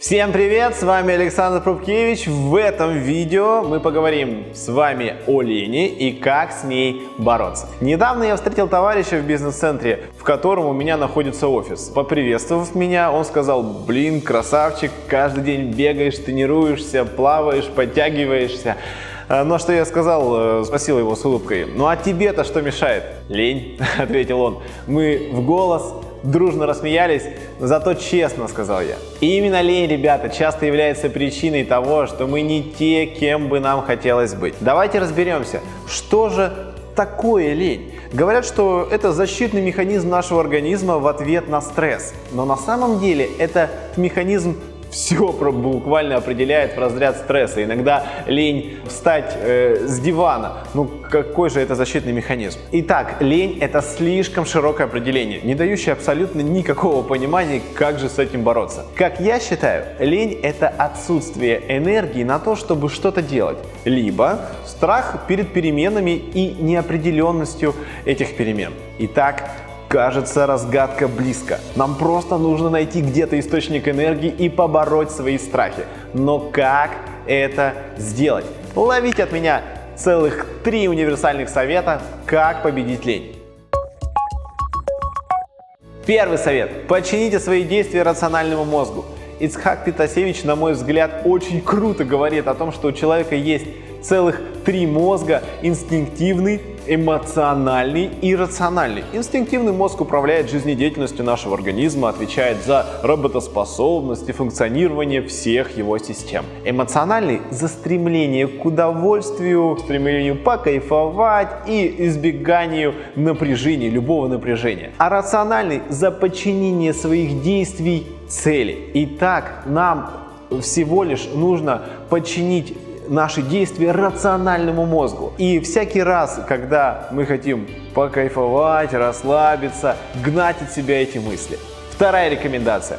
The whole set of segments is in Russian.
Всем привет, с вами Александр Пробкевич. В этом видео мы поговорим с вами о лени и как с ней бороться. Недавно я встретил товарища в бизнес-центре, в котором у меня находится офис. Поприветствовав меня, он сказал, блин, красавчик, каждый день бегаешь, тренируешься, плаваешь, подтягиваешься. А, Но ну, что я сказал, э, спросил его с улыбкой, ну а тебе-то что мешает? Лень, ответил он. Мы в голос дружно рассмеялись, зато честно, сказал я. И именно лень, ребята, часто является причиной того, что мы не те, кем бы нам хотелось быть. Давайте разберемся, что же такое лень? Говорят, что это защитный механизм нашего организма в ответ на стресс. Но на самом деле это механизм все буквально определяет в разряд стресса. Иногда лень встать э, с дивана. Ну какой же это защитный механизм? Итак, лень это слишком широкое определение, не дающее абсолютно никакого понимания, как же с этим бороться. Как я считаю, лень это отсутствие энергии на то, чтобы что-то делать. Либо страх перед переменами и неопределенностью этих перемен. Итак, Кажется, разгадка близко. Нам просто нужно найти где-то источник энергии и побороть свои страхи. Но как это сделать? Ловите от меня целых три универсальных совета, как победить лень. Первый совет. Подчините свои действия рациональному мозгу. Ицхак Питасевич, на мой взгляд, очень круто говорит о том, что у человека есть целых три мозга – инстинктивный, эмоциональный и рациональный. Инстинктивный мозг управляет жизнедеятельностью нашего организма, отвечает за работоспособность и функционирование всех его систем. Эмоциональный – за стремление к удовольствию, стремлению покайфовать и избеганию напряжения, любого напряжения. А рациональный – за подчинение своих действий цели. Итак, нам всего лишь нужно подчинить наши действия рациональному мозгу. И всякий раз, когда мы хотим покайфовать, расслабиться, гнать от себя эти мысли. Вторая рекомендация.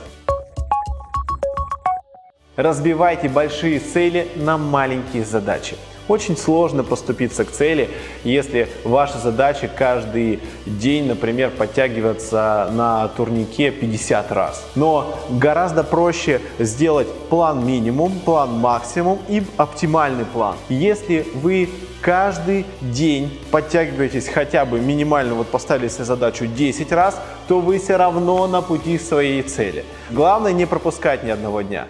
Разбивайте большие цели на маленькие задачи. Очень сложно поступиться к цели, если ваша задача каждый день, например, подтягиваться на турнике 50 раз. Но гораздо проще сделать план минимум, план максимум и оптимальный план. Если вы каждый день подтягиваетесь хотя бы минимально, вот поставили себе задачу 10 раз, то вы все равно на пути своей цели. Главное не пропускать ни одного дня.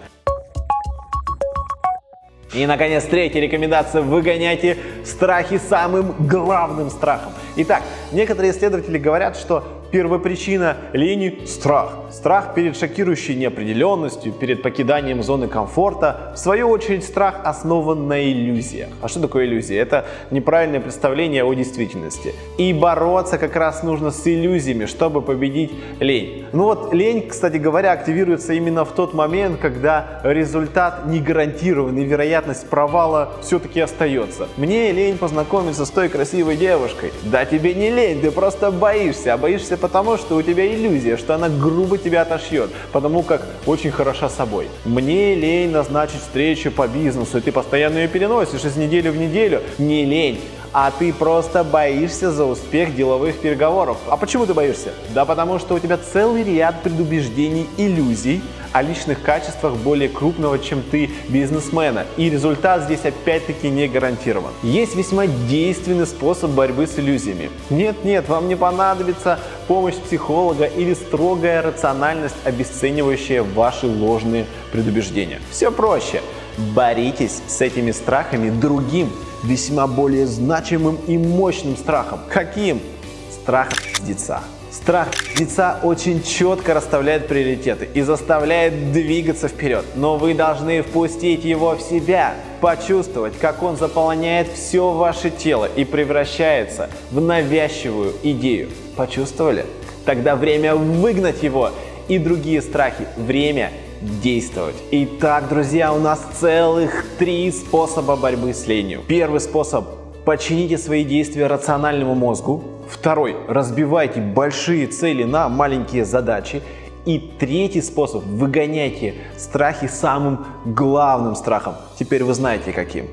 И, наконец, третья рекомендация – выгоняйте страхи самым главным страхом. Итак, некоторые исследователи говорят, что Первопричина лени – страх. Страх перед шокирующей неопределенностью, перед покиданием зоны комфорта. В свою очередь, страх основан на иллюзиях. А что такое иллюзия? Это неправильное представление о действительности. И бороться как раз нужно с иллюзиями, чтобы победить лень. Ну вот лень, кстати говоря, активируется именно в тот момент, когда результат не гарантирован и вероятность провала все-таки остается. Мне лень познакомиться с той красивой девушкой. Да тебе не лень, ты просто боишься, а боишься потому, что у тебя иллюзия, что она грубо тебя отошьет, потому как очень хороша собой. Мне лень назначить встречу по бизнесу, и ты постоянно ее переносишь из недели в неделю. Не лень, а ты просто боишься за успех деловых переговоров. А почему ты боишься? Да потому что у тебя целый ряд предубеждений, иллюзий о личных качествах более крупного, чем ты, бизнесмена. И результат здесь опять-таки не гарантирован. Есть весьма действенный способ борьбы с иллюзиями. Нет-нет, вам не понадобится помощь психолога или строгая рациональность, обесценивающая ваши ложные предубеждения. Все проще. Боритесь с этими страхами другим весьма более значимым и мощным страхом. Каким? Страхом пиздеца. Страх пиздеца очень четко расставляет приоритеты и заставляет двигаться вперед. Но вы должны впустить его в себя, почувствовать, как он заполняет все ваше тело и превращается в навязчивую идею. Почувствовали? Тогда время выгнать его и другие страхи. Время действовать. Итак, друзья, у нас целых три способа борьбы с ленью. Первый способ – подчините свои действия рациональному мозгу. Второй – разбивайте большие цели на маленькие задачи. И третий способ – выгоняйте страхи самым главным страхом. Теперь вы знаете каким.